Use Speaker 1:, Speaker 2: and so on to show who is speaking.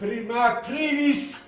Speaker 1: prima primis